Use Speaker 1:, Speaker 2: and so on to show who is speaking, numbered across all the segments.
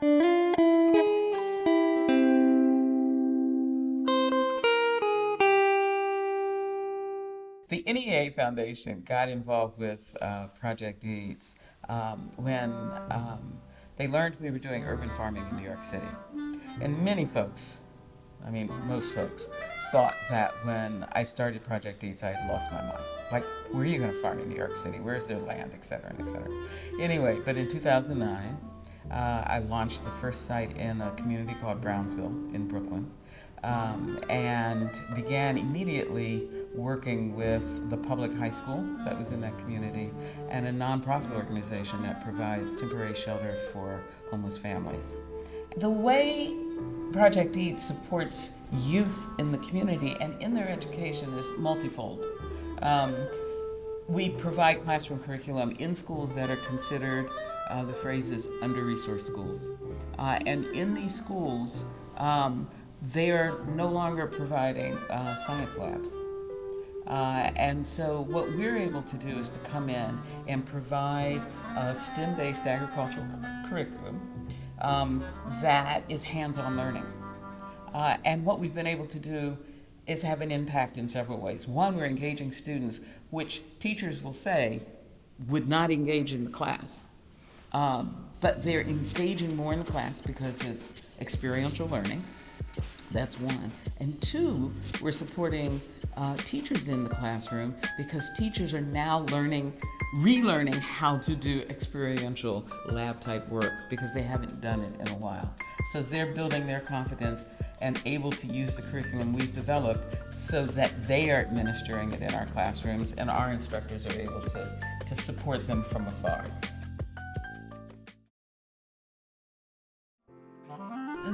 Speaker 1: The NEA Foundation got involved with uh, Project EATS um, when um, they learned we were doing urban farming in New York City. And many folks, I mean most folks, thought that when I started Project EATS I had lost my mind. Like, where are you going to farm in New York City? Where's their land, et cetera, et cetera. Anyway, but in 2009, uh, I launched the first site in a community called Brownsville in Brooklyn um, and began immediately working with the public high school that was in that community and a nonprofit organization that provides temporary shelter for homeless families. The way Project EAT supports youth in the community and in their education is multifold. Um, we provide classroom curriculum in schools that are considered, uh, the phrase is under-resourced schools. Uh, and in these schools, um, they are no longer providing uh, science labs. Uh, and so what we're able to do is to come in and provide a STEM-based agricultural curriculum um, that is hands-on learning. Uh, and what we've been able to do is have an impact in several ways. One, we're engaging students, which teachers will say would not engage in the class. Um, but they're engaging more in the class because it's experiential learning. That's one. And two, we're supporting uh, teachers in the classroom because teachers are now learning, relearning how to do experiential lab type work because they haven't done it in a while. So they're building their confidence and able to use the curriculum we've developed so that they are administering it in our classrooms and our instructors are able to, to support them from afar.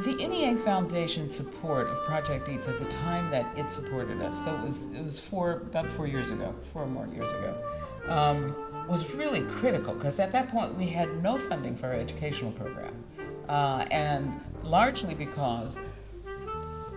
Speaker 1: The NEA Foundation support of Project EATS at the time that it supported us, so it was, it was four, about four years ago, four more years ago, um, was really critical because at that point we had no funding for our educational program. Uh, and largely because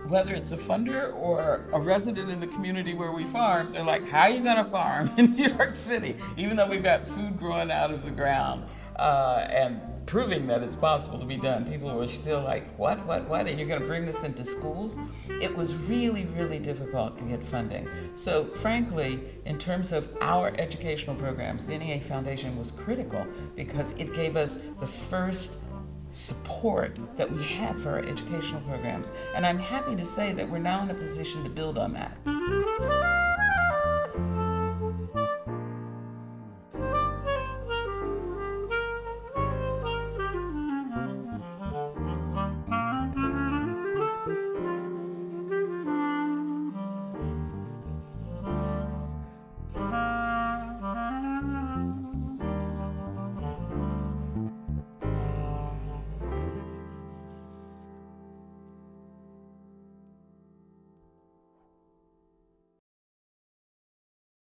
Speaker 1: whether it's a funder or a resident in the community where we farm, they're like, how are you gonna farm in New York City? Even though we've got food growing out of the ground uh, and proving that it's possible to be done, people were still like, what, what, what, and you're gonna bring this into schools? It was really, really difficult to get funding. So frankly, in terms of our educational programs, the NEA Foundation was critical because it gave us the first support that we had for our educational programs. And I'm happy to say that we're now in a position to build on that.